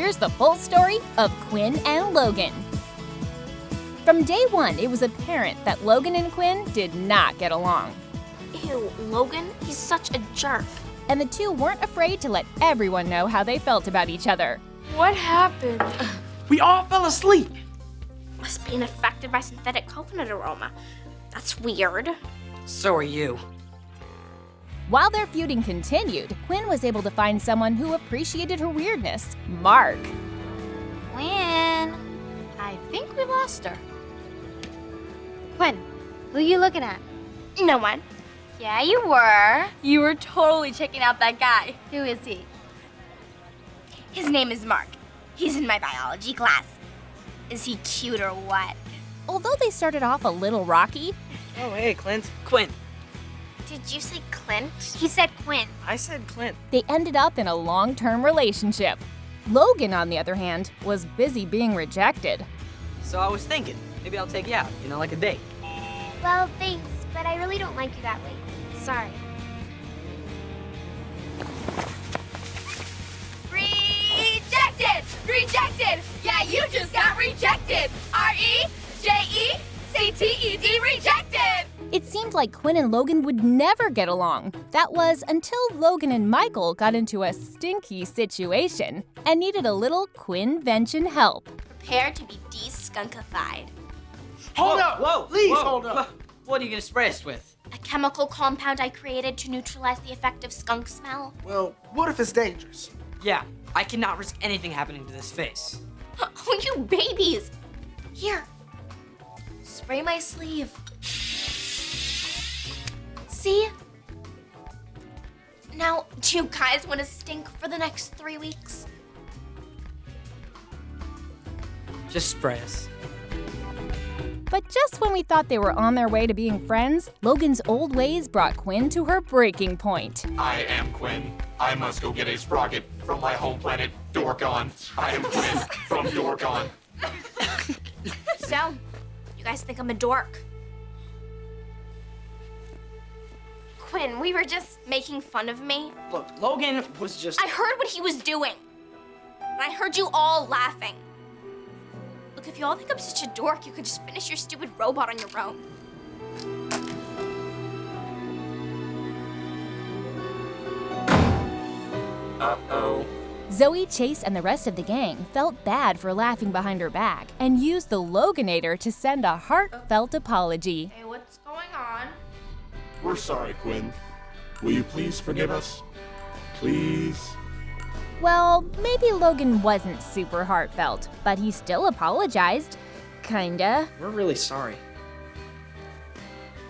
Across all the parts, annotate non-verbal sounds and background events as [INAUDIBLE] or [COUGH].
here's the full story of Quinn and Logan. From day one, it was apparent that Logan and Quinn did not get along. Ew, Logan, he's such a jerk. And the two weren't afraid to let everyone know how they felt about each other. What happened? We all fell asleep. Must be affected by synthetic coconut aroma. That's weird. So are you. While their feuding continued, Quinn was able to find someone who appreciated her weirdness Mark. Quinn, I think we lost her. Quinn, who are you looking at? No one. Yeah, you were. You were totally checking out that guy. Who is he? His name is Mark. He's in my biology class. Is he cute or what? Although they started off a little rocky, Oh, hey, Clint. Quinn. Did you say Clint? He said Quinn. I said Clint. they ended up in a long term relationship. Logan, on the other hand, was busy being rejected. So I was thinking, maybe I'll take you out, you know, like a date. Well, thanks, but I really don't like you that way. Sorry. Rejected! Rejected! Yeah, you just got rejected! R E J E C T E D rejected! It seemed like Quinn and Logan would never get along. That was until Logan and Michael got into a stinky situation and needed a little Quinvention help. Prepare to be de-skunkified. Hold Whoa, up! whoa, Please whoa. hold up! What are you gonna spray us with? A chemical compound I created to neutralize the effect of skunk smell. Well, what if it's dangerous? Yeah, I cannot risk anything happening to this face. [LAUGHS] Oh, you babies! Here, spray my sleeve. See? Now, do you guys want to stink for the next three weeks? Just spray us. But just when we thought they were on their way to being friends, Logan's old ways brought Quinn to her breaking point. I am Quinn. I must go get a sprocket from my home planet, Dorkon. I am Quinn from Dorkon. [LAUGHS] So, you guys think I'm a dork? Quinn, we were just making fun of me. Look, Logan was just. I heard what he was doing. And I heard you all laughing. Look, if you all think I'm such a dork, you could just finish your stupid robot on your own. Uh-oh. Zoey, Chase, and the rest of the gang felt bad for laughing behind her back and used the Loganator to send a heartfelt apology. We're sorry, Quinn. Will you please forgive us? Please? Well, maybe Logan wasn't super heartfelt, but he still apologized. Kinda. We're really sorry.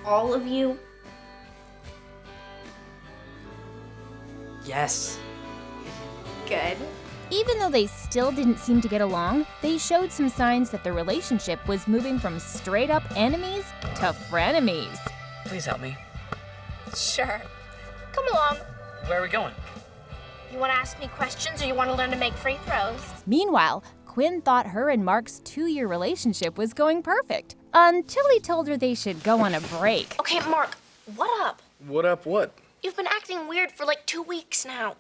All of you? Yes. Good. Even though they still didn't seem to get along, they showed some signs that their relationship was moving from straight up enemies to frenemies. Please help me. [LAUGHS] Sure. Come along. Where are we going? You want to ask me questions or you want to learn to make free throws? Meanwhile, Quinn thought her and Mark's two year relationship was going perfect until he told her they should go on a break. Okay, Mark, what up? What up, what? You've been acting weird for like two weeks now.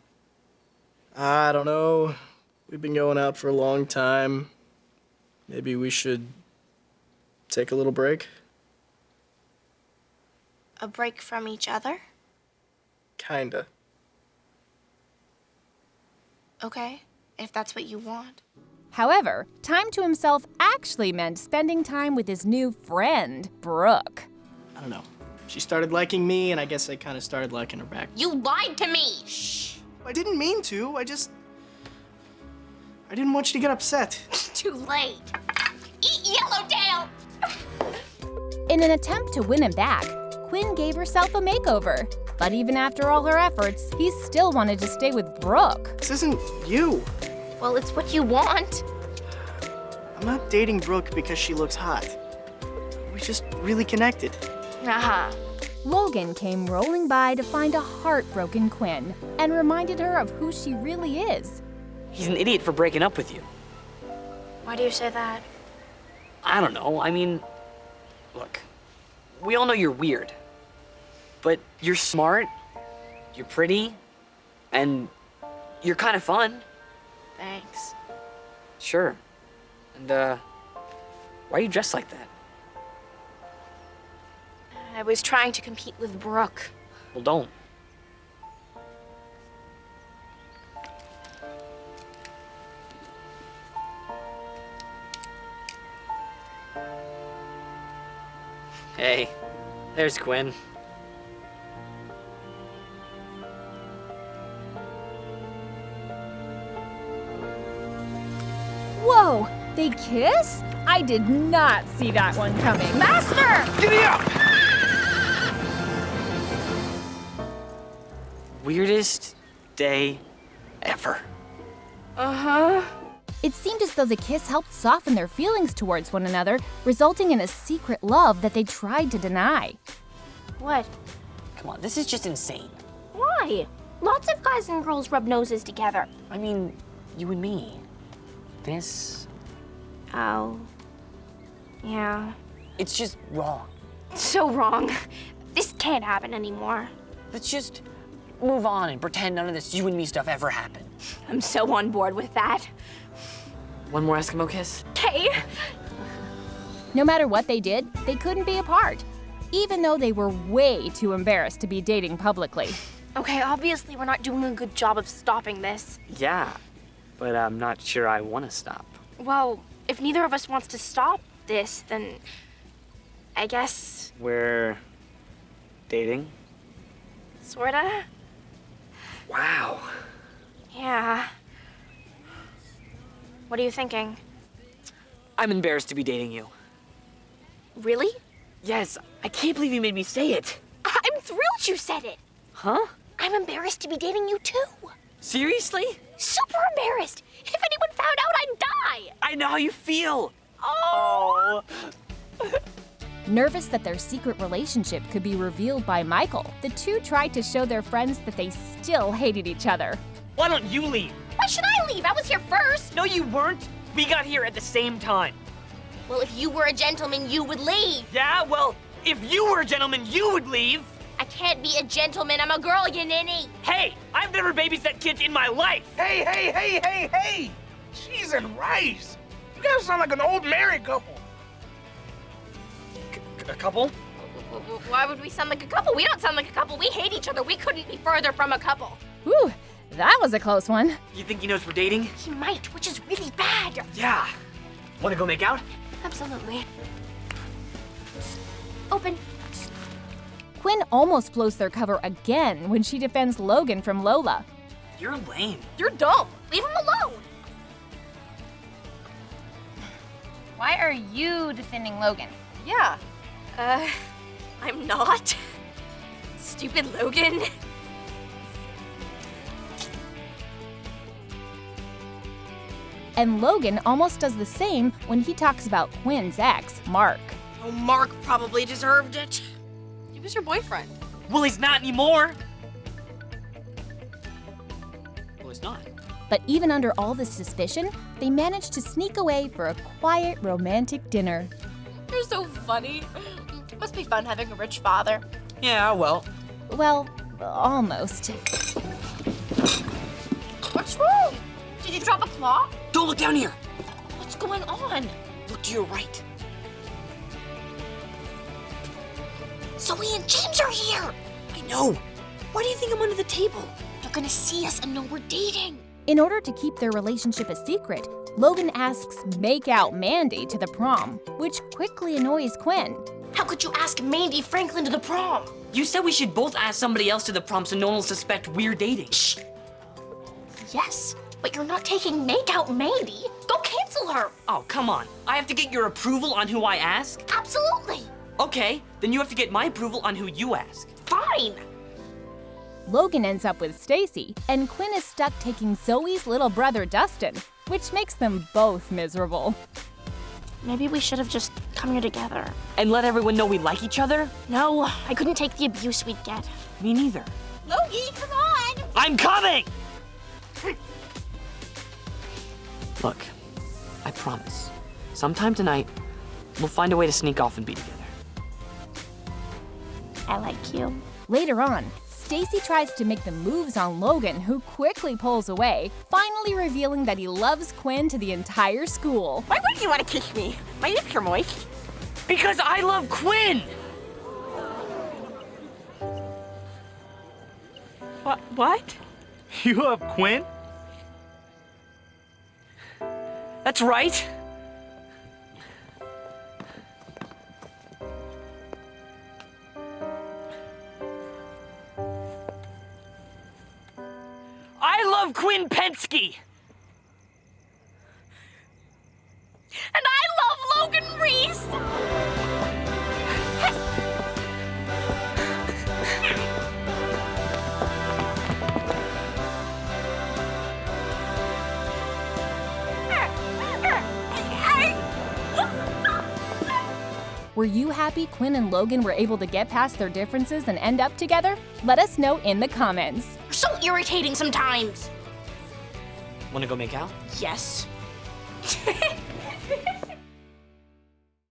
I don't know. We've been going out for a long time. Maybe we should take a little break? A break from each other? Kinda. Okay, if that's what you want. However, time to himself actually meant spending time with his new friend, Brooke. I don't know. She started liking me, and I guess I kind of started liking her back. You lied to me! Shh. I didn't mean to. I just. I didn't want you to get upset. [LAUGHS] Too late. Eat Yellowtail! In an attempt to win him back, Quinn gave herself a makeover. But even after all her efforts, he still wanted to stay with Brooke. This isn't you. Well, it's what you want. I'm not dating Brooke because she looks hot. We're just really connected. Uh-huh. Logan came rolling by to find a heartbroken Quinn and reminded her of who she really is. He's an idiot for breaking up with you. Why do you say that? I don't know. I mean, look, we all know you're weird. But you're smart, you're pretty, and you're kind of fun. Thanks. Sure. And, uh, why are you dressed like that? I was trying to compete with Brooke. Well, don't. Hey, there's Quinn. Whoa, they kiss? I did not see that one coming. Master! Giddy up! Weirdest day ever. Uh-huh. It seemed as though the kiss helped soften their feelings towards one another, resulting in a secret love that they tried to deny. What? Come on, this is just insane. Why? Lots of guys and girls rub noses together. I mean, you and me. This, Oh. Yeah. it's just wrong. So wrong. This can't happen anymore. Let's just move on and pretend none of this you and me stuff ever happened. I'm so on board with that. One more Eskimo kiss? Okay. No matter what they did, they couldn't be apart, even though they were way too embarrassed to be dating publicly. Okay, obviously we're not doing a good job of stopping this. Yeah, but I'm not sure I want to stop. Well, if neither of us wants to stop this, then I guess We're dating? sorta. Wow. Yeah. What are you thinking? I'm embarrassed to be dating you. Really? Yes, I can't believe you made me say it. I'm thrilled you said it. Huh? I'm embarrassed to be dating you too. Seriously? Super embarrassed. If anyone found out, I'd die. I know how you feel. Oh. Nervous that their secret relationship could be revealed by Michael, the two tried to show their friends that they still hated each other. Why don't you leave? Why should I leave? I was here first. No, you weren't. We got here at the same time. Well, if you were a gentleman, you would leave. Yeah, well, if you were a gentleman, you would leave. I can't be a gentleman. I'm a girl, you ninny. Hey, I've never babysat kids in my life. Hey, hey, hey, hey, hey! Cheese and rice! You guys sound like an old married couple. A couple? W- w- Why would we sound like a couple? We don't sound like a couple. We hate each other. We couldn't be further from a couple. Whew, that was a close one. You think he knows we're dating? He might, which is really bad. Yeah. Wanna go make out? Absolutely. Open. Quinn almost blows their cover again when she defends Logan from Lola. You're lame. You're dumb. Leave him alone. Why are you defending Logan? Yeah. Uh, I'm not. [LAUGHS] Stupid Logan. And Logan almost does the same when he talks about Quinn's ex, Mark. Oh, Mark probably deserved it. He was your boyfriend. Well, he's not anymore. Well, he's not. But even under all this suspicion, they manage to sneak away for a quiet, romantic dinner. You're so funny. Must be fun having a rich father. Yeah, well. Well, almost. What's wrong? Did you drop a claw? Don't look down here. What's going on? Look to your right. Zoey and James are here. I know. Why do you think I'm under the table? They're gonna see us and know we're dating. In order to keep their relationship a secret, Logan asks Make Out Mandy to the prom, which quickly annoys Quinn. How could you ask Mandy Franklin to the prom? You said we should both ask somebody else to the prom so no one will suspect we're dating. Shh. Yes, but you're not taking Make Out Mandy. Go cancel her. Oh, come on. I have to get your approval on who I ask? Absolutely. Okay, then you have to get my approval on who you ask. Fine. Logan ends up with Stacy, and Quinn is stuck taking Zoey's little brother Dustin, which makes them both miserable. Maybe we should have just come here together. And let everyone know we like each other? No, I couldn't take the abuse we'd get. Me neither. Logie, come on. I'm coming! Look, I promise. Sometime tonight, we'll find a way to sneak off and be together. I like you. Later on, Stacy tries to make the moves on Logan, who quickly pulls away, finally revealing that he loves Quinn to the entire school. Why would you want to kiss me? My lips are moist. Because I love Quinn! What? What? You love Quinn? That's right. I love Quinn Pensky! Were you happy Quinn and Logan were able to get past their differences and end up together? Let us know in the comments. You're so irritating sometimes. Wanna go make out? Yes. [LAUGHS]